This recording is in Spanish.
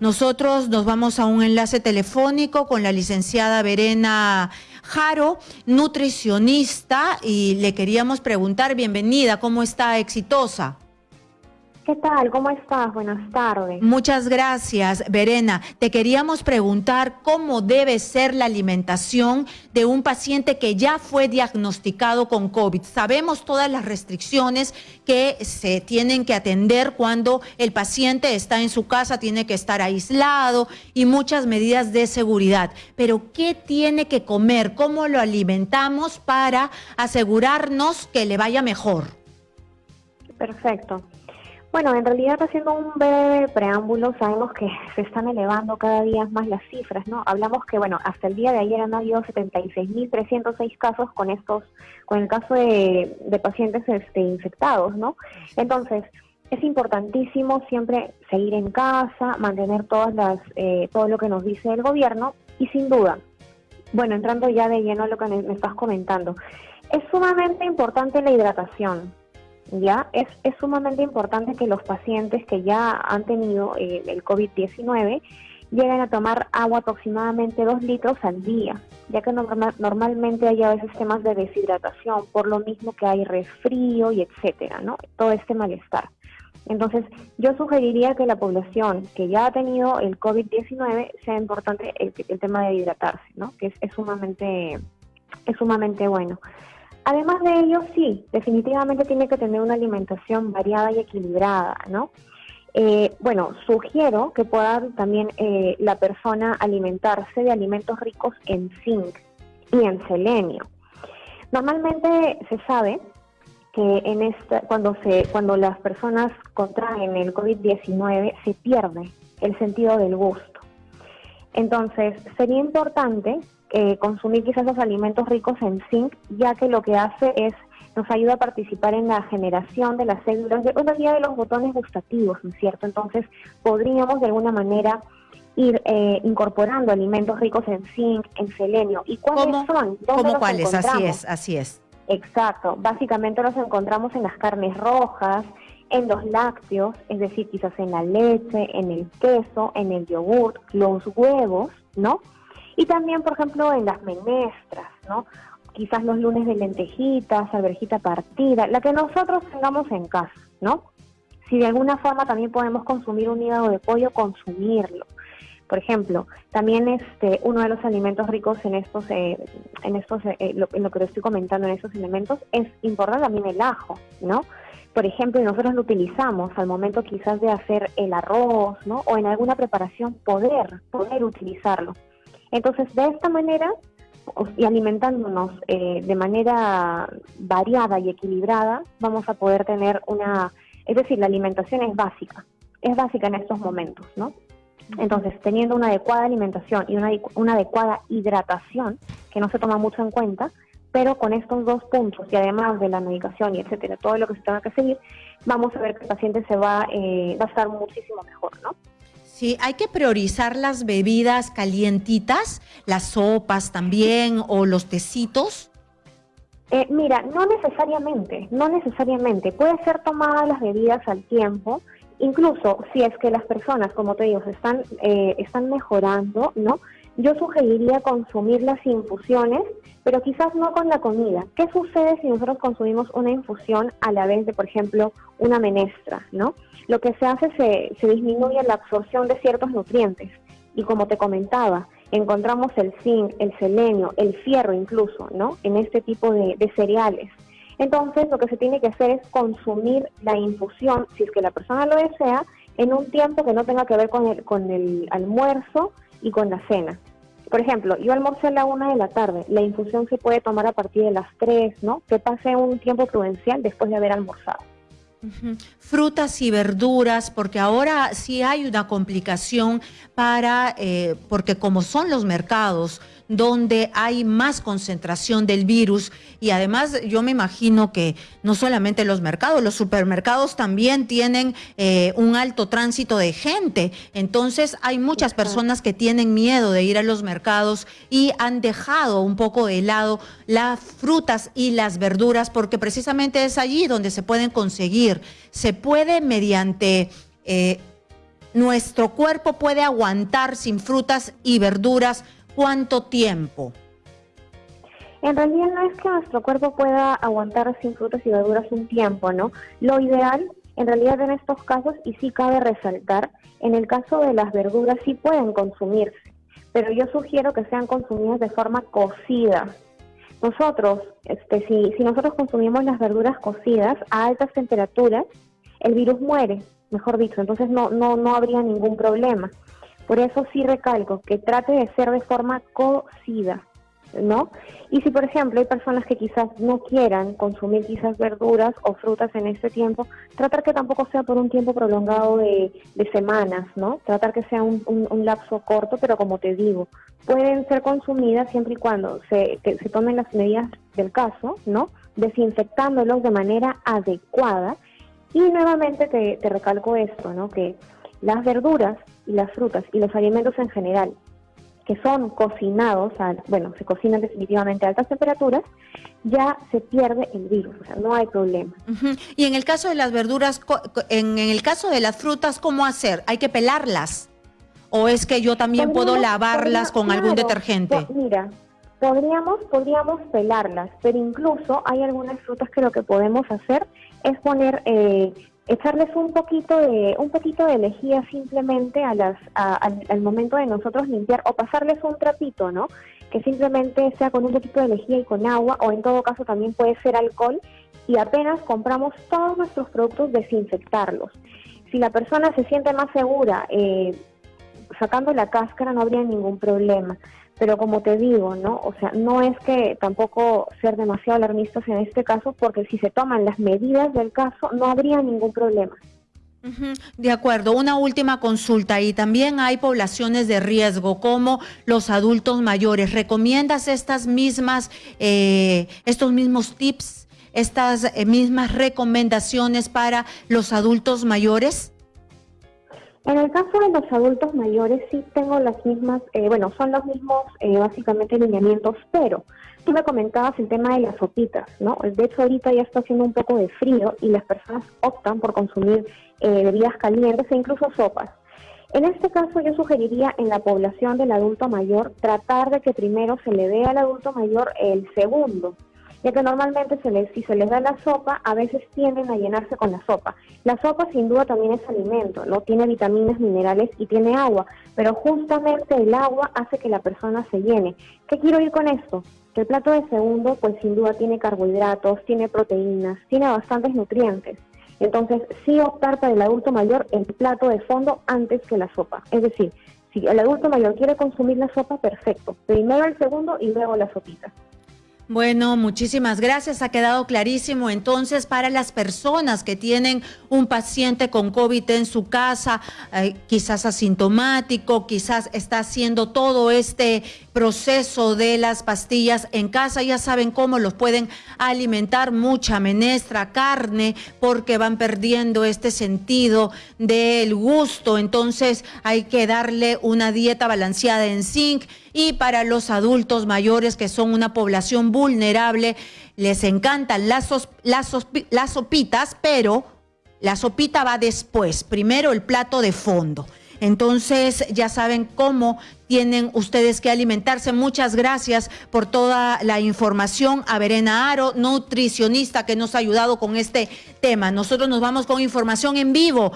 Nosotros nos vamos a un enlace telefónico con la licenciada Verena Jaro, nutricionista, y le queríamos preguntar, bienvenida, ¿cómo está? Exitosa. ¿Qué tal? ¿Cómo estás? Buenas tardes. Muchas gracias, Verena. Te queríamos preguntar cómo debe ser la alimentación de un paciente que ya fue diagnosticado con COVID. Sabemos todas las restricciones que se tienen que atender cuando el paciente está en su casa, tiene que estar aislado y muchas medidas de seguridad. Pero ¿qué tiene que comer? ¿Cómo lo alimentamos para asegurarnos que le vaya mejor? Perfecto. Bueno, en realidad haciendo un breve preámbulo, sabemos que se están elevando cada día más las cifras, ¿no? Hablamos que, bueno, hasta el día de ayer han habido 76.306 casos con estos, con el caso de, pacientes este, infectados, ¿no? Entonces, es importantísimo siempre seguir en casa, mantener todas las, eh, todo lo que nos dice el gobierno y sin duda, bueno, entrando ya de lleno a lo que me estás comentando, es sumamente importante la hidratación ya es, es sumamente importante que los pacientes que ya han tenido eh, el COVID-19 lleguen a tomar agua aproximadamente dos litros al día, ya que normalmente hay a veces temas de deshidratación, por lo mismo que hay resfrío y etcétera, ¿no? Todo este malestar. Entonces, yo sugeriría que la población que ya ha tenido el COVID-19 sea importante el, el, tema de hidratarse, ¿no? Que es sumamente es sumamente bueno. Además de ello, sí, definitivamente tiene que tener una alimentación variada y equilibrada, ¿no? Eh, bueno, sugiero que pueda también eh, la persona alimentarse de alimentos ricos en zinc y en selenio. Normalmente se sabe que en esta, cuando, se, cuando las personas contraen el COVID-19 se pierde el sentido del gusto. Entonces, sería importante eh, consumir quizás los alimentos ricos en zinc, ya que lo que hace es nos ayuda a participar en la generación de las células, de, bueno, de los botones gustativos, ¿no es cierto? Entonces, podríamos de alguna manera ir eh, incorporando alimentos ricos en zinc, en selenio. ¿Y cuáles son? ¿Cómo cuáles? Así es, así es. Exacto. Básicamente los encontramos en las carnes rojas, en los lácteos, es decir, quizás en la leche, en el queso, en el yogur, los huevos, ¿no? Y también, por ejemplo, en las menestras, ¿no? Quizás los lunes de lentejitas, alberjita partida, la que nosotros tengamos en casa, ¿no? Si de alguna forma también podemos consumir un hígado de pollo, consumirlo. Por ejemplo, también este uno de los alimentos ricos en estos, eh, en estos, eh, lo, en lo que estoy comentando en estos elementos es importante también el ajo, ¿no? Por ejemplo, nosotros lo utilizamos al momento quizás de hacer el arroz, ¿no? O en alguna preparación poder, poder utilizarlo. Entonces, de esta manera, y alimentándonos eh, de manera variada y equilibrada, vamos a poder tener una, es decir, la alimentación es básica, es básica en estos momentos, ¿no? Entonces, teniendo una adecuada alimentación y una, una adecuada hidratación, que no se toma mucho en cuenta, pero con estos dos puntos y además de la medicación y etcétera, todo lo que se tenga que seguir, vamos a ver que el paciente se va, eh, va a estar muchísimo mejor, ¿no? Sí, hay que priorizar las bebidas calientitas, las sopas también o los tecitos. Eh, mira, no necesariamente, no necesariamente. Puede ser tomadas las bebidas al tiempo, incluso si es que las personas, como te digo, están, eh, están mejorando, ¿no? Yo sugeriría consumir las infusiones, pero quizás no con la comida. ¿Qué sucede si nosotros consumimos una infusión a la vez de, por ejemplo, una menestra, ¿no? Lo que se hace se, se disminuye la absorción de ciertos nutrientes. Y como te comentaba, encontramos el zinc, el selenio, el fierro incluso, ¿no? En este tipo de, de cereales. Entonces, lo que se tiene que hacer es consumir la infusión, si es que la persona lo desea, en un tiempo que no tenga que ver con el, con el almuerzo y con la cena. Por ejemplo, yo almorcé a la una de la tarde, la infusión se puede tomar a partir de las tres, ¿no? Que pase un tiempo prudencial después de haber almorzado. Frutas y verduras, porque ahora sí hay una complicación para, eh, porque como son los mercados, donde hay más concentración del virus y además yo me imagino que no solamente los mercados, los supermercados también tienen eh, un alto tránsito de gente. Entonces hay muchas personas que tienen miedo de ir a los mercados y han dejado un poco de lado las frutas y las verduras porque precisamente es allí donde se pueden conseguir. Se puede mediante... Eh, nuestro cuerpo puede aguantar sin frutas y verduras cuánto tiempo? En realidad no es que nuestro cuerpo pueda aguantar sin frutas y verduras un tiempo, ¿no? Lo ideal, en realidad en estos casos, y sí cabe resaltar, en el caso de las verduras sí pueden consumirse, pero yo sugiero que sean consumidas de forma cocida. Nosotros, este, si, si nosotros consumimos las verduras cocidas a altas temperaturas, el virus muere, mejor dicho, entonces no, no, no habría ningún problema. Por eso sí recalco que trate de ser de forma cocida. ¿no? Y si, por ejemplo, hay personas que quizás no quieran consumir quizás verduras o frutas en este tiempo, tratar que tampoco sea por un tiempo prolongado de, semanas, ¿no? Tratar que sea un, lapso corto, pero como te digo, pueden ser consumidas siempre y cuando se, se tomen las medidas del caso, ¿no? Desinfectándolos de manera adecuada. Y nuevamente te, te recalco esto, ¿no? Que las verduras y las frutas y los alimentos en general que son cocinados, bueno, se cocinan definitivamente a altas temperaturas, ya se pierde el virus, o sea, no hay problema. Y en el caso de las verduras, en, el caso de las frutas, ¿cómo hacer? ¿Hay que pelarlas? ¿O es que yo también puedo lavarlas con algún detergente? Mira, podríamos, podríamos pelarlas, pero incluso hay algunas frutas que lo que podemos hacer es poner eh, echarles un poquito de un poquito de lejía simplemente a las al, momento de nosotros limpiar o pasarles un trapito, ¿no? Que simplemente sea con un poquito de lejía y con agua o en todo caso también puede ser alcohol y apenas compramos todos nuestros productos desinfectarlos. Si la persona se siente más segura eh, sacando la cáscara no habría ningún problema. Pero como te digo, ¿no? O sea, no es que tampoco ser demasiado alarmistas en este caso, porque si se toman las medidas del caso, no habría ningún problema. De acuerdo, una última consulta y también hay poblaciones de riesgo como los adultos mayores. ¿Recomiendas estas mismas, eh, estos mismos tips, estas eh, mismas recomendaciones para los adultos mayores? En el caso de los adultos mayores sí tengo las mismas, eh, bueno, son los mismos eh, básicamente lineamientos, pero tú me comentabas el tema de las sopitas, ¿no? De hecho ahorita ya está haciendo un poco de frío y las personas optan por consumir eh, bebidas calientes e incluso sopas. En este caso yo sugeriría en la población del adulto mayor tratar de que primero se le dé al adulto mayor el segundo, ya que normalmente se les, si se les da la sopa, a veces tienden a llenarse con la sopa. La sopa sin duda también es alimento, ¿no? Tiene vitaminas, minerales y tiene agua, pero justamente el agua hace que la persona se llene. ¿Qué quiero ir con esto? Que el plato de segundo, pues sin duda tiene carbohidratos, tiene proteínas, tiene bastantes nutrientes. Entonces, sí optar para el adulto mayor el plato de fondo antes que la sopa. Es decir, si el adulto mayor quiere consumir la sopa, perfecto. Primero el segundo y luego la sopita. Bueno, muchísimas gracias. Ha quedado clarísimo. Entonces, para las personas que tienen un paciente con COVID en su casa, eh, quizás asintomático, quizás está haciendo todo este proceso de las pastillas en casa, ya saben cómo los pueden alimentar, mucha menestra, carne, porque van perdiendo este sentido del gusto. Entonces, hay que darle una dieta balanceada en zinc y para los adultos mayores que son una población vulnerable, les encantan las, las, sopitas, pero la sopita va después, primero el plato de fondo. Entonces ya saben cómo tienen ustedes que alimentarse. Muchas gracias por toda la información a Verena Aro, nutricionista que nos ha ayudado con este tema. Nosotros nos vamos con información en vivo.